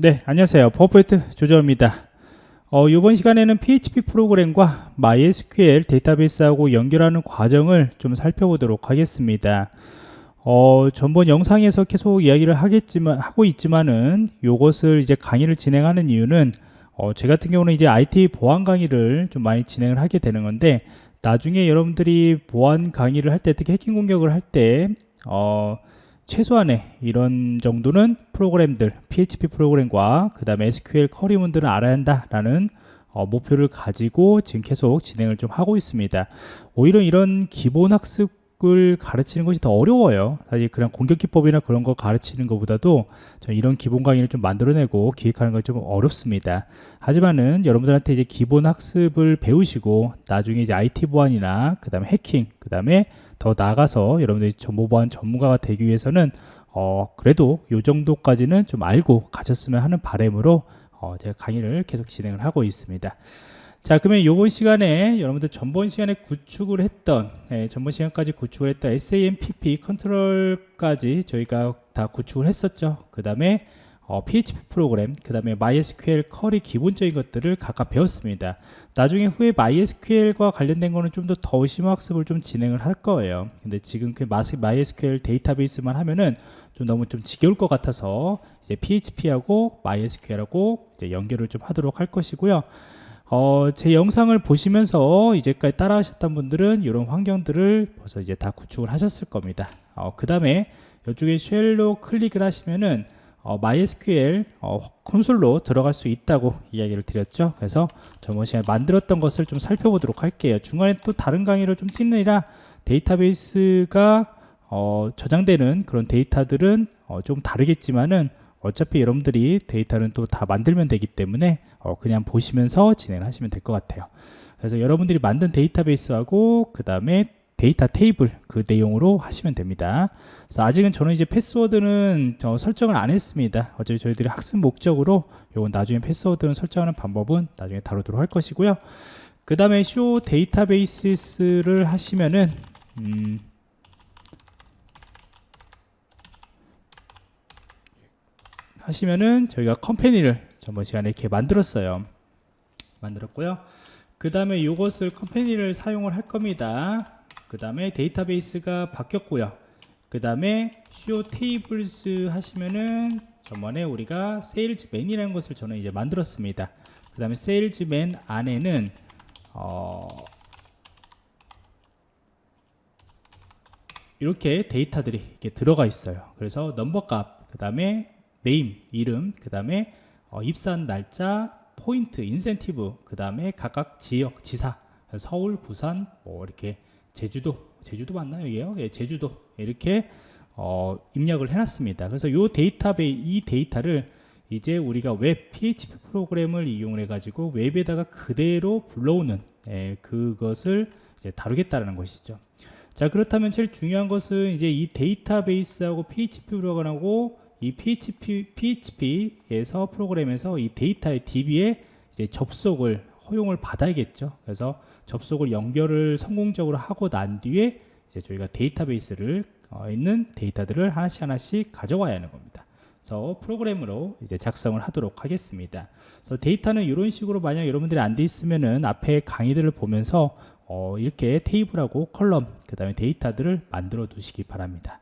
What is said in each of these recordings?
네, 안녕하세요. 퍼포트 조정입니다. 어, 이번 시간에는 PHP 프로그램과 MySQL 데이터베이스하고 연결하는 과정을 좀 살펴보도록 하겠습니다. 어, 전번 영상에서 계속 이야기를 하겠지만 하고 있지만은 이것을 이제 강의를 진행하는 이유는 어, 제 같은 경우는 이제 IT 보안 강의를 좀 많이 진행을 하게 되는 건데 나중에 여러분들이 보안 강의를 할 때 특히 해킹 공격을 할때 어, 최소한의 이런 정도는 프로그램들 PHP 프로그램과 그 다음에 SQL 커리문들은 알아야 한다라는 어, 목표를 가지고 지금 계속 진행을 좀 하고 있습니다. 오히려 이런 기본 학습 을 가르치는 것이 더 어려워요 사실 그냥 공격 기법이나 그런 거 가르치는 것보다도 이런 기본 강의를 좀 만들어내고 기획하는 건 좀 어렵습니다 하지만은 여러분들한테 이제 기본 학습을 배우시고 나중에 이제 IT 보안이나 그 다음에 해킹 그 다음에 더 나아가서 여러분들이 정보 보안 전문가가 되기 위해서는 어, 그래도 이 정도까지는 좀 알고 가셨으면 하는 바램으로 어, 제가 강의를 계속 진행을 하고 있습니다. 자 그러면 이번 시간에 여러분들 전번 시간에 구축을 했던 예, 전번 시간까지 구축을 했던 SAMPP 컨트롤까지 저희가 다 구축을 했었죠 그 다음에 어, PHP 프로그램, 그 다음에 MySQL 쿼리 기본적인 것들을 각각 배웠습니다. 나중에 후에 MySQL과 관련된 거는 좀 더 더 심화 학습을 좀 진행을 할 거예요. 근데 지금 그 MySQL 데이터베이스만 하면은 좀 너무 좀 지겨울 것 같아서 이제 PHP하고 MySQL하고 이제 연결을 좀 하도록 할 것이고요. 어, 제 영상을 보시면서 이제까지 따라 하셨던 분들은 이런 환경들을 벌써 이제 다 구축을 하셨을 겁니다. 어, 그 다음에 이쪽에 쉘로 클릭을 하시면은 어, MySQL 어, 콘솔로 들어갈 수 있다고 이야기를 드렸죠. 그래서 저번 시간에 만들었던 것을 좀 살펴보도록 할게요. 중간에 또 다른 강의를 좀 찍느라 데이터베이스가 어, 저장되는 그런 데이터들은 어, 좀 다르겠지만은 어차피 여러분들이 데이터는 또 다 만들면 되기 때문에 어, 그냥 보시면서 진행을 하시면 될 것 같아요. 그래서 여러분들이 만든 데이터베이스하고 그 다음에 데이터 테이블 그 내용으로 하시면 됩니다. 그래서 아직은 저는 이제 패스워드는 설정을 안 했습니다. 어차피 저희들이 학습 목적으로 요건 나중에 패스워드는 설정하는 방법은 나중에 다루도록 할 것이고요. 그 다음에 show database를 하시면은 음 하시면은 저희가 company를 전번 시간에 이렇게 만들었어요. 만들었고요. 그 다음에 이것을 company를 사용을 할 겁니다. 그 다음에 데이터베이스가 바뀌었고요 그 다음에 show tables 하시면은 저번에 우리가 세일즈맨이라는 것을 저는 이제 만들었습니다 그 다음에 세일즈맨 안에는 어 이렇게 데이터들이 이렇게 들어가 있어요 그래서 넘버 값, 그 다음에 name, 이름, 그 다음에 어, 입사 날짜, 포인트, 인센티브, 그 다음에 각각 지역, 지사, 서울, 부산, 뭐 이렇게 제주도 제주도 맞나요 이게요? 예, 제주도 이렇게 어, 입력을 해놨습니다. 그래서 이 데이터베이 이 데이터를 이제 우리가 웹 PHP 프로그램을 이용해 가지고 웹에다가 그대로 불러오는 예, 그것을 이제 다루겠다는 것이죠. 자 그렇다면 제일 중요한 것은 이제 이 데이터베이스하고 PHP 프로그램하고 이 PHP, PHP에서 프로그램에서 이 데이터의 DB에 이제 접속을 허용을 받아야겠죠 그래서 접속을 연결을 성공적으로 하고 난 뒤에 이제 저희가 데이터베이스를 어, 있는 데이터들을 하나씩 하나씩 가져와야 하는 겁니다. 그래서 프로그램으로 이제 작성을 하도록 하겠습니다. 그래서 데이터는 이런 식으로 만약 여러분들이 안 돼 있으면은 앞에 강의들을 보면서 어, 이렇게 테이블하고 column 그 다음에 데이터들을 만들어 두시기 바랍니다.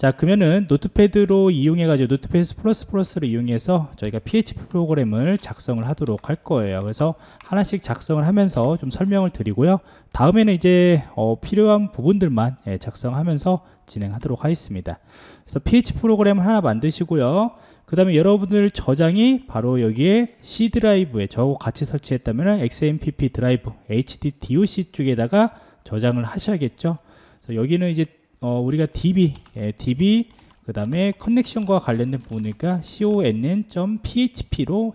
자 그러면은 Notepad로 이용해 가지고 Notepad plus plus를 이용해서 저희가 PHP 프로그램을 작성을 하도록 할 거예요. 그래서 하나씩 작성을 하면서 좀 설명을 드리고요. 다음에는 이제 어, 필요한 부분들만 예, 작성하면서 진행하도록 하겠습니다. 그래서 PHP 프로그램을 하나 만드시고요. 그 다음에 여러분들 저장이 바로 여기에 C 드라이브에 저하고 같이 설치했다면 XMPP 드라이브 HDDOC 쪽에다가 저장을 하셔야겠죠? 그래서 여기는 이제 어, 우리가 DB, 예, DB 그 다음에 커넥션과 관련된 부분이니까 conn.php로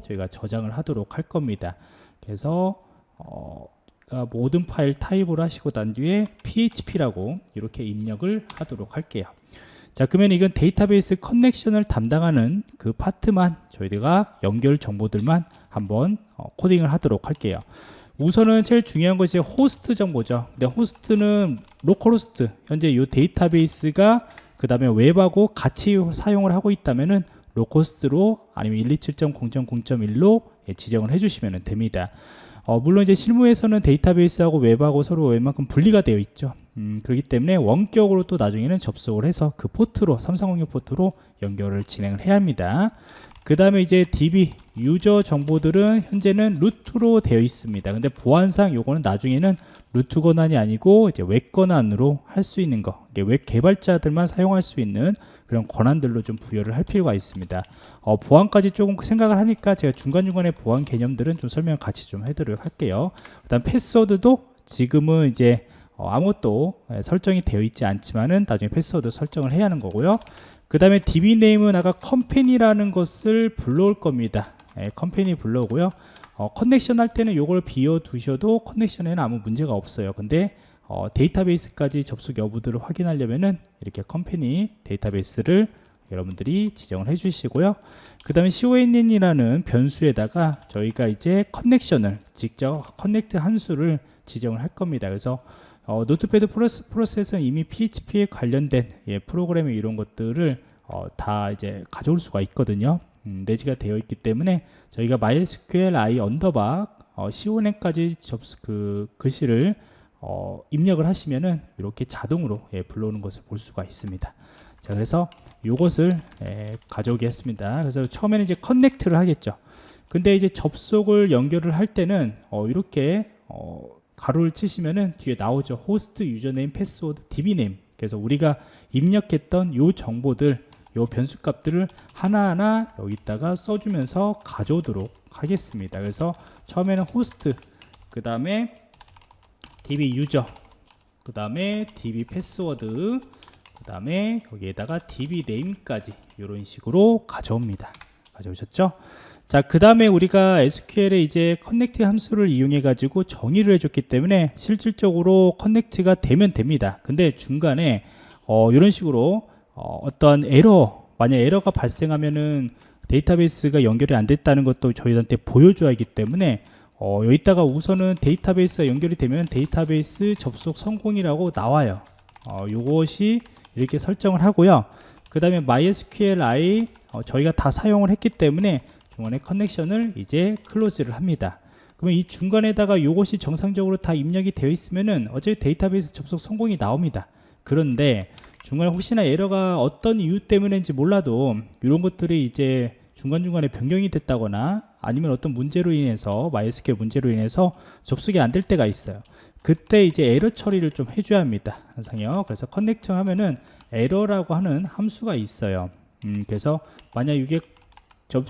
저희가 저장을 하도록 할 겁니다. 그래서 어, 그러니까 모든 파일 타입으로 하시고 난 뒤에 php라고 이렇게 입력을 하도록 할게요. 자 그러면 이건 데이터베이스 connection을 담당하는 그 파트만 저희가 연결 정보들만 한번 어, 코딩을 하도록 할게요. 우선은 제일 중요한 것이 호스트 정보죠. 근데 호스트는 localhost. 현재 이 데이터베이스가 그 다음에 웹하고 같이 사용을 하고 있다면은 localhost로 아니면 127.0.0.1로 예, 지정을 해주시면 됩니다. 어, 물론 이제 실무에서는 데이터베이스하고 웹하고 서로 웬만큼 분리가 되어 있죠. 음, 그렇기 때문에 원격으로 또 나중에는 접속을 해서 그 포트로 삼삼공육 포트로 연결을 진행을 해야 합니다. 그 다음에 이제 DB user 정보들은 현재는 root로 되어 있습니다. 근데 보안상 요거는 나중에는 root 권한이 아니고 이제 웹 권한으로 할 수 있는 거, 이게 웹 개발자들만 사용할 수 있는 그런 권한들로 좀 부여를 할 필요가 있습니다. 어, 보안까지 조금 생각을 하니까 제가 중간중간에 보안 개념들은 좀 설명 같이 좀 해드리도록 할게요. 그 다음 패스워드도 지금은 이제 어, 아무것도 예, 설정이 되어 있지 않지만은 나중에 패스워드 설정을 해야 하는 거고요. 그 다음에 DB name은 아까 company라는 것을 불러올 겁니다. 예, company 불러오고요. 어, connection 할 때는 이걸 비워 두셔도 connection에는 아무 문제가 없어요. 근데 어, 데이터베이스까지 접속 여부들을 확인하려면은 이렇게 company 데이터베이스를 여러분들이 지정을 해 주시고요. 그 다음에 CONN이라는 변수에다가 저희가 이제 connection을 직접 connect 함수를 지정을 할 겁니다. 그래서 어, Notepad plus, plus는 이미 PHP에 관련된 예, 프로그램의 이런 것들을 어, 다 이제 가져올 수가 있거든요. 음, 내재가 되어 있기 때문에 저희가 MySQL i underbar 어, CONN까지 접수 그 글씨를 어, 입력을 하시면은 이렇게 자동으로 예, 불러오는 것을 볼 수가 있습니다. 자, 그래서 이것을 예, 가져오겠습니다. 그래서 처음에는 이제 connect를 하겠죠. 근데 이제 접속을 연결을 할 때는 어, 이렇게 어, 괄호를 치시면은 뒤에 나오죠. 호스트 username 패스워드 DB name. 그래서 우리가 입력했던 요 정보들 요 변수 값들을 하나하나 여기다가 써주면서 가져오도록 하겠습니다. 그래서 처음에는 호스트 그 다음에 DB user 그 다음에 DB 패스워드 그 다음에 여기에다가 DB name까지 이런 식으로 가져옵니다. 가져오셨죠? 자, 그 다음에 우리가 SQL에 이제 connect 함수를 이용해 가지고 정의를 해줬기 때문에 실질적으로 connect가 되면 됩니다. 근데 중간에 어, 이런 식으로 어, 어떤 에러, 만약 에러가 발생하면은 데이터베이스가 연결이 안 됐다는 것도 저희한테 보여줘야 하기 때문에 어, 여기다가 우선은 데이터베이스가 연결이 되면 데이터베이스 접속 성공이라고 나와요. 어, 요것이 이렇게 설정을 하고요. 그 다음에 MySQLi 어, 저희가 다 사용을 했기 때문에 중간에 connection을 이제 close를 합니다. 그러면 이 중간에다가 요것이 정상적으로 다 입력이 되어 있으면은 어차피 데이터베이스 접속 성공이 나옵니다. 그런데 중간에 혹시나 에러가 어떤 이유 때문인지 몰라도 이런 것들이 이제 중간중간에 변경이 됐다거나 아니면 어떤 문제로 인해서 MySQL 문제로 인해서 접속이 안 될 때가 있어요. 그때 이제 에러 처리를 좀 해줘야 합니다. 항상요. 그래서 connect 하면은 에러라고 하는 함수가 있어요. 음, 그래서 만약 이게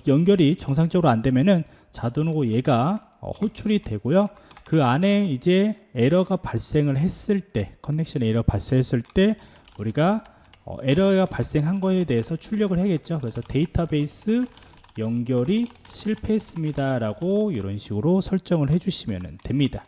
연결이 정상적으로 안 되면은 자동으로 얘가 어, 호출이 되고요. 그 안에 이제 에러가 발생을 했을 때 connection 에러 발생했을 때 우리가 어, 에러가 발생한 거에 대해서 출력을 해야겠죠. 그래서 데이터베이스 연결이 실패했습니다 라고 이런 식으로 설정을 해주시면 됩니다.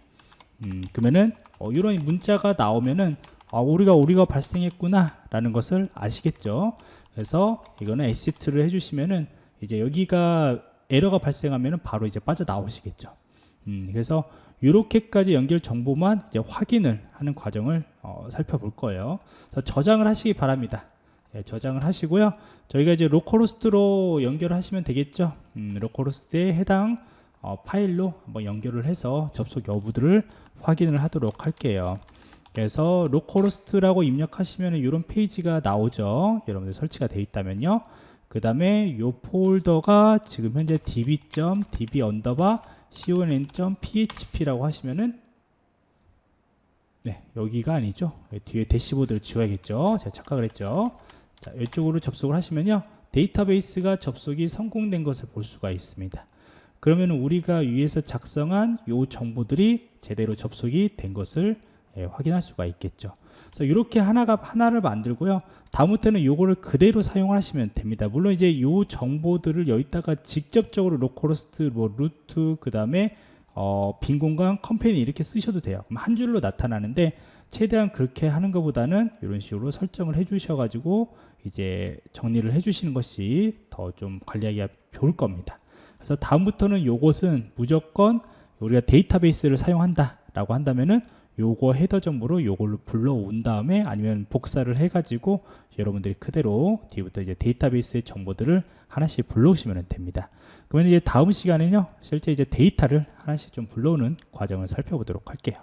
음, 그러면은 어, 이런 문자가 나오면은 아, 우리가 우리가 발생했구나 라는 것을 아시겠죠. 그래서 이거는 exit를 해주시면은 이제 여기가 에러가 발생하면 바로 이제 빠져나오시겠죠. 음, 그래서 이렇게까지 연결 정보만 이제 확인을 하는 과정을 어, 살펴볼 거예요. 저장을 하시기 바랍니다. 예, 저장을 하시고요. 저희가 이제 localhost로 연결하시면 되겠죠. 음, localhost에 해당 어, 파일로 한번 연결을 해서 접속 여부들을 확인을 하도록 할게요. 그래서 localhost라고 입력하시면 이런 페이지가 나오죠. 여러분들 설치가 되어 있다면요. 그 다음에 이 폴더가 지금 현재 db.db underbar conn.php라고 하시면은 네 여기가 아니죠. 뒤에 대시보드를 지워야겠죠. 제가 착각을 했죠. 자 이쪽으로 접속을 하시면요. 데이터베이스가 접속이 성공된 것을 볼 수가 있습니다. 그러면 우리가 위에서 작성한 요 정보들이 제대로 접속이 된 것을 예, 확인할 수가 있겠죠 그래서 이렇게 하나가 하나를 만들고요. 다음부터는 요거를 그대로 사용하시면 됩니다. 물론 이제 요 정보들을 여기다가 직접적으로 localhost, 뭐 root, 그 다음에 어, 빈 공간, 컴퍼니 이렇게 쓰셔도 돼요. 그럼 한 줄로 나타나는데 최대한 그렇게 하는 것보다는 이런 식으로 설정을 해주셔가지고 이제 정리를 해주시는 것이 더 좀 관리하기가 좋을 겁니다. 그래서 다음부터는 요것은 무조건 우리가 데이터베이스를 사용한다라고 한다면은 요거 헤더 정보로 요걸로 불러온 다음에 아니면 복사를 해가지고 여러분들이 그대로 뒤부터 이제 데이터베이스의 정보들을 하나씩 불러오시면 됩니다. 그러면 이제 다음 시간에는요, 실제 이제 데이터를 하나씩 좀 불러오는 과정을 살펴보도록 할게요.